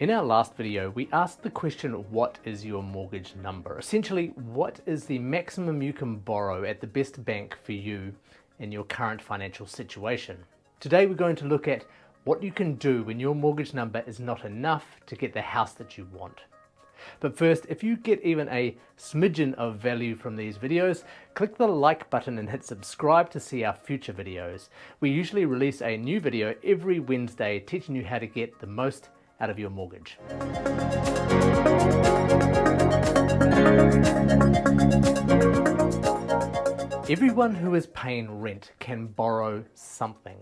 In our last video, we asked the question, what is your mortgage number? Essentially, what is the maximum you can borrow at the best bank for you in your current financial situation? Today, we're going to look at what you can do when your mortgage number is not enough to get the house that you want. But first, if you get even a smidgen of value from these videos, click the like button and hit subscribe to see our future videos. We usually release a new video every Wednesday teaching you how to get the most out of your mortgage. Everyone who is paying rent can borrow something.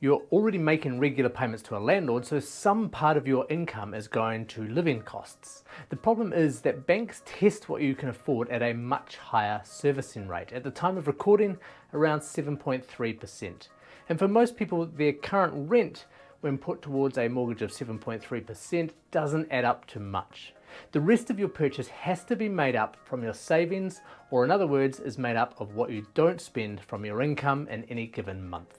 You're already making regular payments to a landlord, so some part of your income is going to living costs. The problem is that banks test what you can afford at a much higher servicing rate. At the time of recording, around 7.3%. And for most people, their current rent when put towards a mortgage of 7.3% doesn't add up to much. The rest of your purchase has to be made up from your savings, or in other words, is made up of what you don't spend from your income in any given month.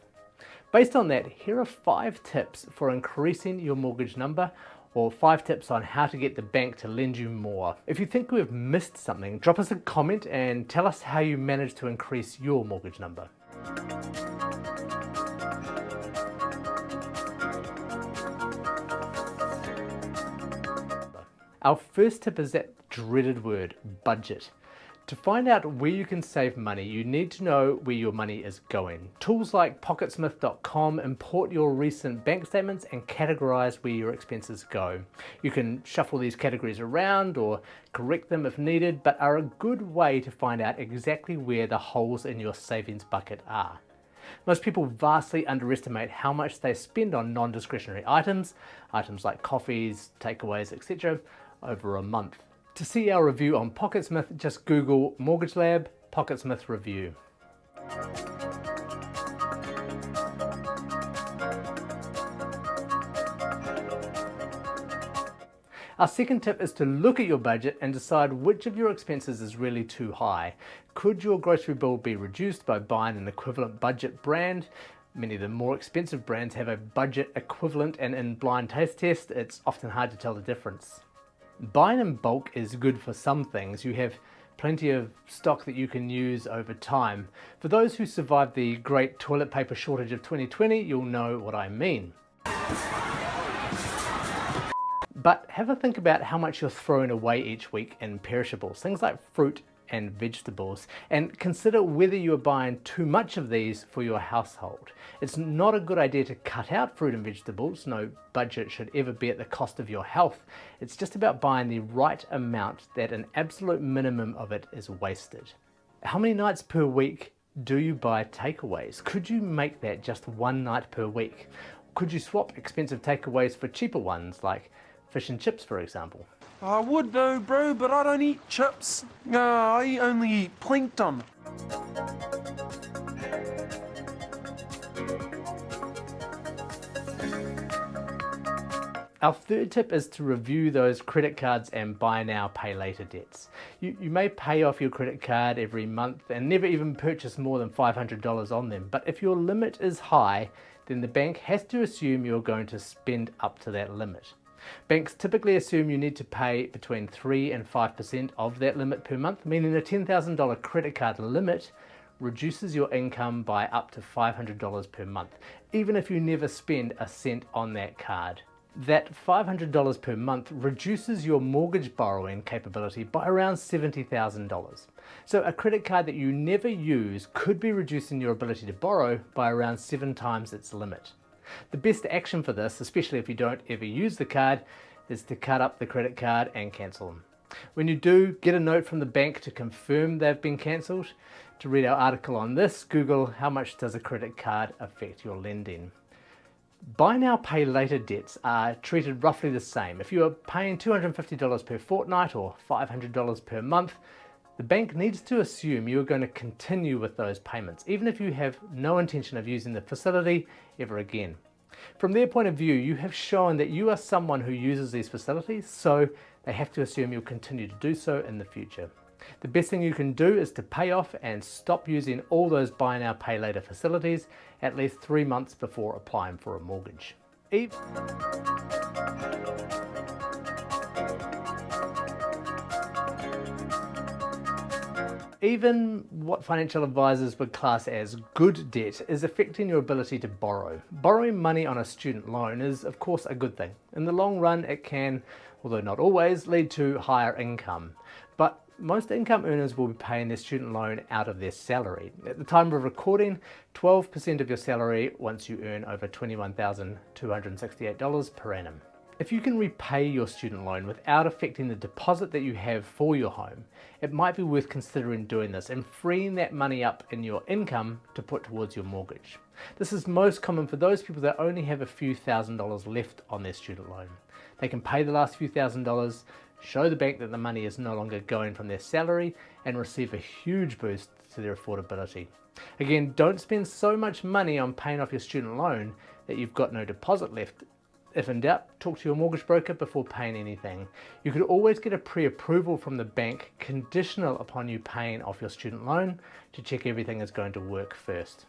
Based on that, here are five tips for increasing your mortgage number or five tips on how to get the bank to lend you more. If you think we've missed something, drop us a comment and tell us how you managed to increase your mortgage number. Our first tip is that dreaded word, budget. To find out where you can save money, you need to know where your money is going. Tools like Pocketsmith.com import your recent bank statements and categorize where your expenses go. You can shuffle these categories around or correct them if needed, but are a good way to find out exactly where the holes in your savings bucket are. Most people vastly underestimate how much they spend on non-discretionary items, items like coffees, takeaways, etc over a month. To see our review on PocketSmith, just Google Mortgage Lab PocketSmith Review. Our second tip is to look at your budget and decide which of your expenses is really too high. Could your grocery bill be reduced by buying an equivalent budget brand? Many of the more expensive brands have a budget equivalent and in blind taste test, it's often hard to tell the difference. Buying in bulk is good for some things. You have plenty of stock that you can use over time. For those who survived the great toilet paper shortage of 2020, you'll know what I mean. But have a think about how much you're throwing away each week in perishables. Things like fruit and vegetables and consider whether you are buying too much of these for your household. It's not a good idea to cut out fruit and vegetables. No budget should ever be at the cost of your health. It's just about buying the right amount that an absolute minimum of it is wasted. How many nights per week do you buy takeaways? Could you make that just one night per week? Could you swap expensive takeaways for cheaper ones like fish and chips for example? I would though, bro, but I don't eat chips. Uh, I only eat plankton. Our third tip is to review those credit cards and buy now, pay later debts. You, you may pay off your credit card every month and never even purchase more than $500 on them, but if your limit is high, then the bank has to assume you're going to spend up to that limit. Banks typically assume you need to pay between 3 and 5% of that limit per month, meaning a $10,000 credit card limit reduces your income by up to $500 per month, even if you never spend a cent on that card. That $500 per month reduces your mortgage borrowing capability by around $70,000. So a credit card that you never use could be reducing your ability to borrow by around seven times its limit. The best action for this, especially if you don't ever use the card, is to cut up the credit card and cancel them. When you do, get a note from the bank to confirm they've been cancelled. To read our article on this, Google how much does a credit card affect your lending. Buy now, pay later debts are treated roughly the same. If you are paying $250 per fortnight or $500 per month, the bank needs to assume you are going to continue with those payments, even if you have no intention of using the facility ever again. From their point of view, you have shown that you are someone who uses these facilities, so they have to assume you'll continue to do so in the future. The best thing you can do is to pay off and stop using all those buy now pay later facilities at least three months before applying for a mortgage. Eve even what financial advisors would class as good debt is affecting your ability to borrow. Borrowing money on a student loan is of course a good thing. In the long run it can, although not always, lead to higher income. But most income earners will be paying their student loan out of their salary. At the time of recording, 12% of your salary once you earn over $21,268 per annum. If you can repay your student loan without affecting the deposit that you have for your home, it might be worth considering doing this and freeing that money up in your income to put towards your mortgage. This is most common for those people that only have a few thousand dollars left on their student loan. They can pay the last few thousand dollars, show the bank that the money is no longer going from their salary and receive a huge boost to their affordability. Again, don't spend so much money on paying off your student loan that you've got no deposit left if in doubt, talk to your mortgage broker before paying anything. You could always get a pre-approval from the bank conditional upon you paying off your student loan to check everything is going to work first.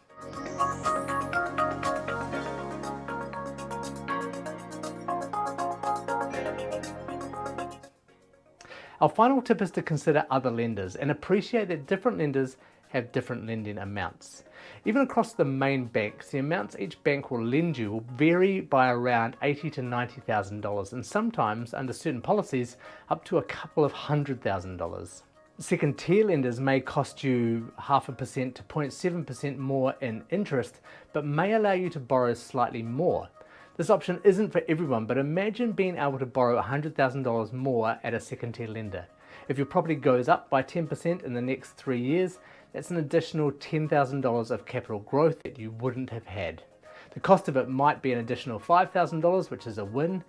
Our final tip is to consider other lenders and appreciate that different lenders have different lending amounts. Even across the main banks, the amounts each bank will lend you will vary by around eighty to $90,000 and sometimes, under certain policies, up to a couple of hundred thousand dollars. Second tier lenders may cost you half a percent to 0.7% more in interest, but may allow you to borrow slightly more. This option isn't for everyone, but imagine being able to borrow $100,000 more at a second tier lender. If your property goes up by 10% in the next three years, that's an additional $10,000 of capital growth that you wouldn't have had. The cost of it might be an additional $5,000, which is a win,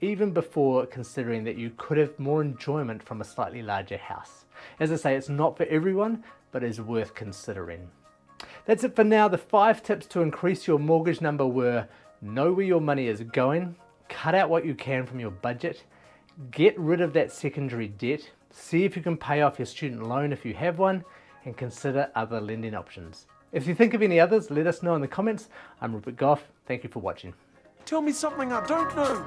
even before considering that you could have more enjoyment from a slightly larger house. As I say, it's not for everyone, but is worth considering. That's it for now. The five tips to increase your mortgage number were know where your money is going, cut out what you can from your budget, get rid of that secondary debt, see if you can pay off your student loan if you have one, and consider other lending options. If you think of any others, let us know in the comments. I'm Rupert Gough. Thank you for watching. Tell me something I don't know.